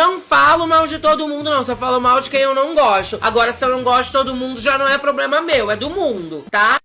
não falo mal de todo mundo, não. Só falo mal de quem eu não gosto. Agora, se eu não gosto de todo mundo, já não é problema meu, é do mundo, tá?